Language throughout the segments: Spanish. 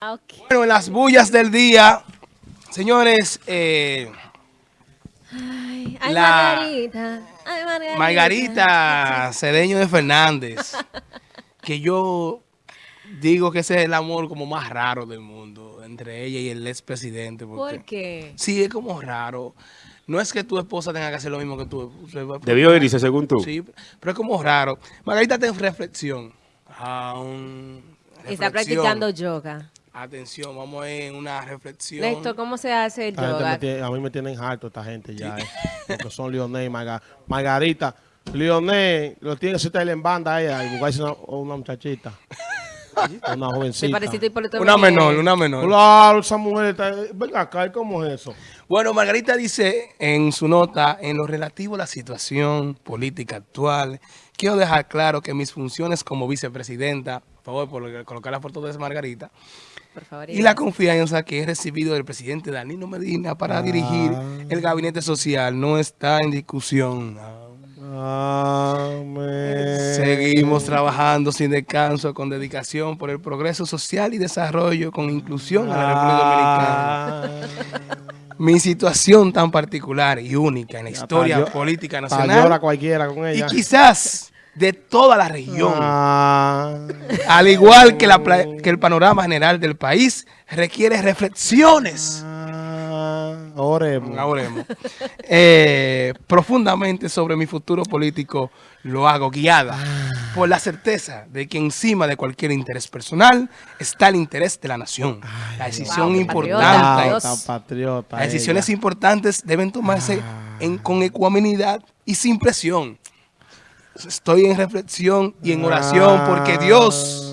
Ah. Bueno, en las bullas del día, señores, eh, Ay, ay, La- Margarita. Ay, Margarita. Margarita Cedeño de Fernández, que yo digo que ese es el amor como más raro del mundo, entre ella y el expresidente. porque- ¿Por qué? Sí, es como raro. No es que tu esposa tenga que hacer lo mismo que tú. Debió irse según tú. Sí, pero es como raro. Margarita está en reflexión. Aún Está reflexión. practicando yoga. Atención, vamos a ir en una reflexión. Néstor, ¿cómo se hace el yoga? me tiene- a mí me tienen harto esta gente ya, eh, porque son Lionel y Marga- Margarita. Lionel lo tiene que citar en banda ella y buscarse una, una muchachita, una jovencita. Una menor, una menor. Claro, esa mujer está... Venga acá, ¿y ¿cómo es eso? Bueno, Margarita dice en su nota, en lo relativo a la situación política actual, quiero dejar claro que mis funciones como vicepresidenta, por favor, por colocar la foto de Margarita, Por favor. y la confianza que he recibido del presidente Danilo Medina para dirigir el gabinete social no está en discusión. Amén. Seguimos trabajando sin descanso, con dedicación por el progreso social y desarrollo, con inclusión a la República Dominicana. Mi situación tan particular y única en la historia política nacional cualquiera con y quizás de toda la región, Ah, al igual que, la, pla- que el panorama general del país, requiere reflexiones. ah, oremos. Oremos. Eh, profundamente sobre mi futuro político lo hago guiada por la certeza de que encima de cualquier interés personal está el interés de la nación. La decisión Wow, importante. patriota. Ah, Las decisiones ella. importantes deben tomarse en- con ecuanimidad y sin presión. Estoy en reflexión y en oración porque Dios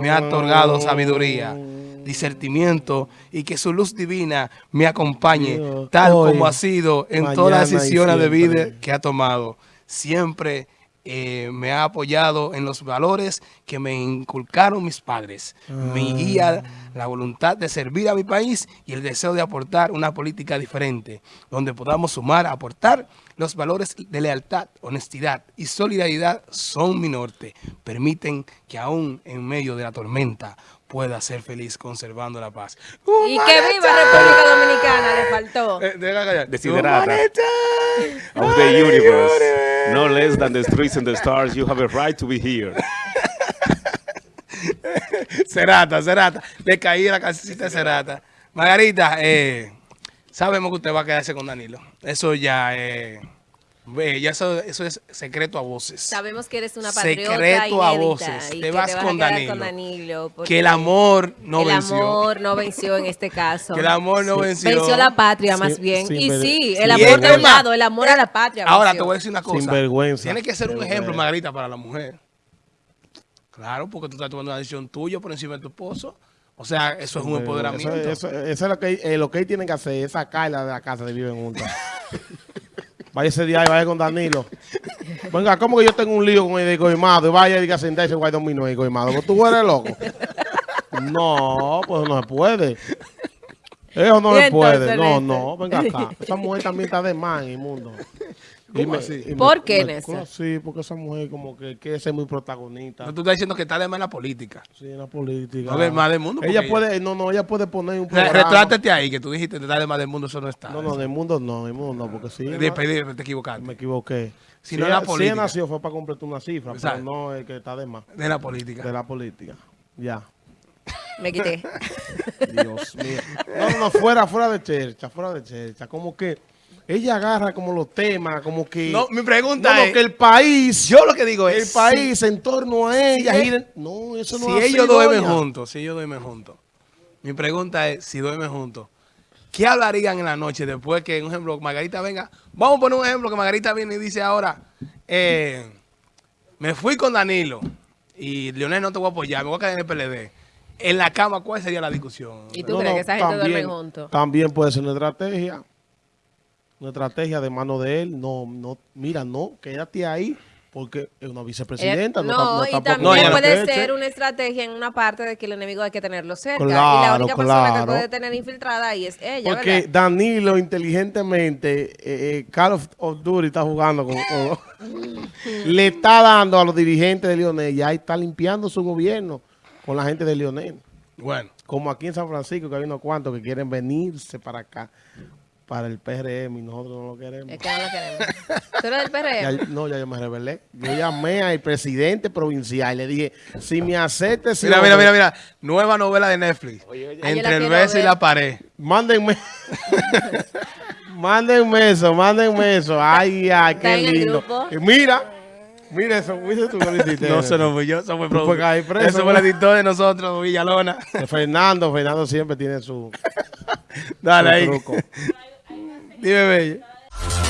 me ha otorgado sabiduría, discernimiento y que su luz divina me acompañe tal hoy, como ha sido en todas las decisiones de vida que ha tomado. Siempre eh, me ha apoyado en los valores que me inculcaron mis padres. Mi guía, la voluntad de servir a mi país y el deseo de aportar una política diferente, donde podamos sumar, aportar los valores de lealtad, honestidad y solidaridad son mi norte. Permiten que aún en medio de la tormenta pueda ser feliz conservando la paz. Y que viva República Dominicana, le faltó. Eh. Of the universe. No less than the streets and the stars, you have a right to be here. Cerata, Cerata. Le caí la casita de Cerata. Margarita, eh, sabemos que usted va a quedarse con Danilo. Eso ya, eh, ve, ya eso, eso es secreto a voces. Sabemos que eres una patriota Secreto a voces. y Te vas te vas con Danilo. con Danilo. porque Que el amor no el venció. amor no venció en este caso. Que el amor no venció. Venció la patria más Sí, bien. sí, y sí, sí, el amor el de un lado, el amor a la patria. Ahora venció. te voy a decir una cosa. Sinvergüenza. Tiene que ser un ejemplo. Margarita, para la mujer. Claro, porque tú estás tomando una decisión tuya por encima de tu esposo. O sea, eso es un empoderamiento. Eso, eso- eso es lo que, eh, lo que ellos tienen que hacer, es sacarla de la casa de viven juntas. vaya ese día y vaya con Danilo. Venga, ¿cómo que yo tengo un lío con el egoimado? Y vaya y diga sentarse guay dominó el egoimado. ¿Pues ¿Tú eres loco? No, pues no se puede. Eso no se puede. No, no, venga acá. Esa mujer también está de mal en el mundo. Y ¿Cómo me- así? y me- ¿Por qué, me- Néstor? Sí, porque esa mujer como que quiere ser muy protagonista. No, tú estás diciendo que está de más en la política. Sí, en la política. Ver, más del mundo, Ella puede, no, no, ella puede poner un programa. Retrátate ahí, que tú dijiste que está de más del mundo, eso no está. No, no, en el mundo no, en el mundo no, porque sí. Despedir, te Me equivocaste. equivoqué. Si Si, no la ella- si política. ella nació fue para completar una cifra, Exacto. pero no el que está de más. De la política. De la política. Ya. Me quité. Dios mío. No, no, no, fuera, fuera de chercha, fuera de chercha. Como que ella agarra como los temas, como que... No, mi pregunta No, no, es... que el país... yo lo que digo el es... país en torno a ella si- gira- No, eso no si ellos duermen juntos, si ellos duermen juntos. Mi pregunta es, si duermen juntos, ¿qué hablarían en la noche después que, un ejemplo, Margarita venga? Vamos a poner un ejemplo que Margarita viene y dice ahora, eh, me fui con Danilo y Leonel no te voy a apoyar, me voy a quedar en el PLD. En la cama, ¿cuál sería la discusión? ¿Y tú crees que esa gente duerme juntos? También puede ser una estrategia. Una estrategia de mano de él. No, no, mira, no, quédate ahí porque es una vicepresidenta. Eh, no, no, no y tampoco- también No, puede ser eche. una estrategia en una parte de que el enemigo hay que tenerlo cerca. y la Claro, única persona que puede tener infiltrada ahí es ella, Porque ¿verdad? Danilo inteligentemente, eh, eh, Call of, of Duty está jugando con, con- le está dando a los dirigentes de Lionel, ya está limpiando su gobierno con la gente de Lionel. Bueno, Como aquí en San Francisco, que hay unos cuantos que quieren venirse para acá, para el PRM, y nosotros no lo queremos. Es que no lo queremos. ¿Tú eres del Ya- PRM? no, ya yo me rebelé. Yo llamé al presidente provincial y le dije, si me acepte, si mira, mira, mira, mira. Nueva novela de Netflix. Entre el beso y la pared. Mándenme. mándenme eso, mándenme eso. Ay, ay, qué lindo. mira, mira eso, mira tú que lo hiciste. No, eso no fui yo, eso fue Tú preso, Eso fue el editor de nosotros, Villalona. Fernando, Fernando siempre tiene su, Dale su ahí. truco. Dime, bello.